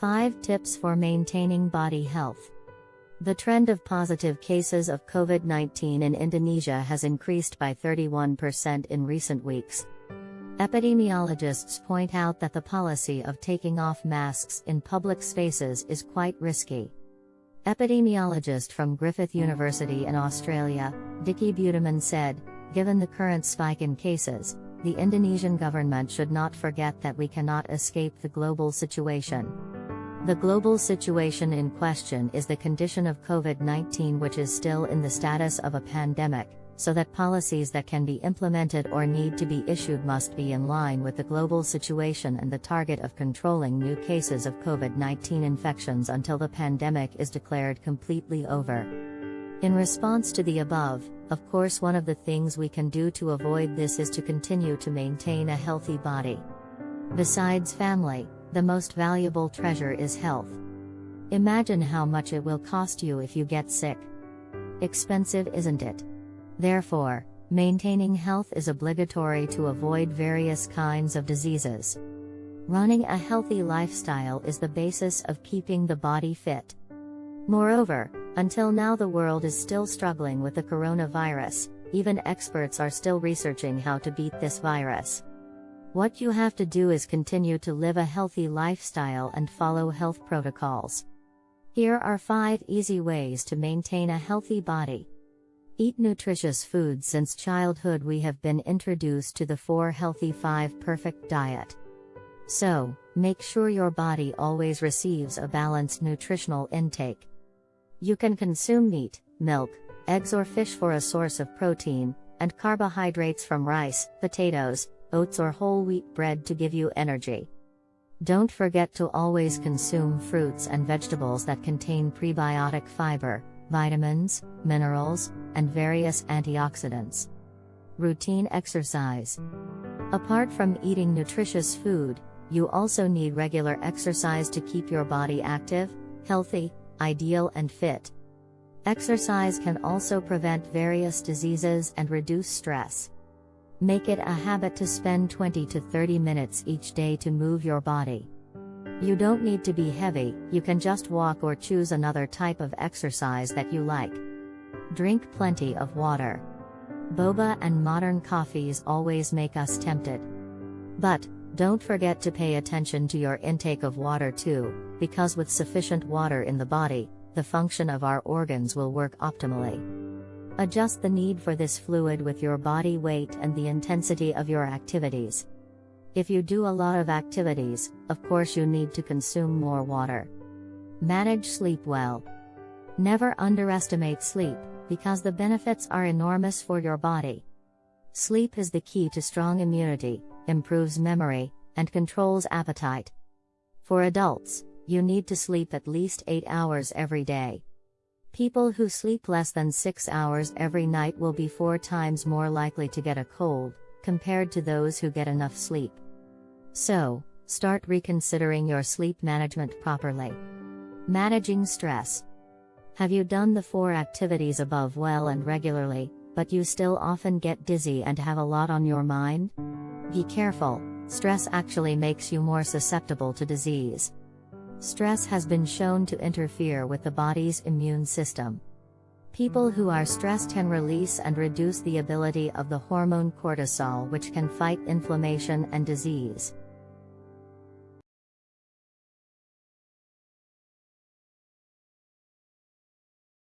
5 Tips for Maintaining Body Health. The trend of positive cases of COVID 19 in Indonesia has increased by 31% in recent weeks. Epidemiologists point out that the policy of taking off masks in public spaces is quite risky. Epidemiologist from Griffith University in Australia, Dicky Budiman said, given the current spike in cases, the Indonesian government should not forget that we cannot escape the global situation. The global situation in question is the condition of COVID 19, which is still in the status of a pandemic, so that policies that can be implemented or need to be issued must be in line with the global situation and the target of controlling new cases of COVID 19 infections until the pandemic is declared completely over. In response to the above, of course, one of the things we can do to avoid this is to continue to maintain a healthy body. Besides family, the most valuable treasure is health. Imagine how much it will cost you if you get sick. Expensive, isn't it? Therefore, maintaining health is obligatory to avoid various kinds of diseases. Running a healthy lifestyle is the basis of keeping the body fit. Moreover, until now the world is still struggling with the coronavirus, even experts are still researching how to beat this virus. What you have to do is continue to live a healthy lifestyle and follow health protocols. Here are 5 easy ways to maintain a healthy body. Eat nutritious foods Since childhood, we have been introduced to the 4 Healthy 5 Perfect diet. So, make sure your body always receives a balanced nutritional intake. You can consume meat, milk, eggs, or fish for a source of protein, and carbohydrates from rice, potatoes, oats or whole wheat bread to give you energy. Don't forget to always consume fruits and vegetables that contain prebiotic fiber, vitamins, minerals, and various antioxidants. Routine exercise. Apart from eating nutritious food, you also need regular exercise to keep your body active, healthy, ideal, and fit. Exercise can also prevent various diseases and reduce stress. Make it a habit to spend 20 to 30 minutes each day to move your body. You don't need to be heavy, you can just walk or choose another type of exercise that you like. Drink plenty of water. Boba and modern coffees always make us tempted. But, don't forget to pay attention to your intake of water too, because with sufficient water in the body, the function of our organs will work optimally. Adjust the need for this fluid with your body weight and the intensity of your activities. If you do a lot of activities, of course you need to consume more water. Manage sleep well. Never underestimate sleep, because the benefits are enormous for your body. Sleep is the key to strong immunity, improves memory, and controls appetite. For adults, you need to sleep at least 8 hours every day. People who sleep less than 6 hours every night will be 4 times more likely to get a cold, compared to those who get enough sleep. So, start reconsidering your sleep management properly. Managing stress. Have you done the four activities above well and regularly, but you still often get dizzy and have a lot on your mind? Be careful, stress actually makes you more susceptible to disease. Stress has been shown to interfere with the body's immune system. People who are stressed can release and reduce the ability of the hormone cortisol, which can fight inflammation and disease.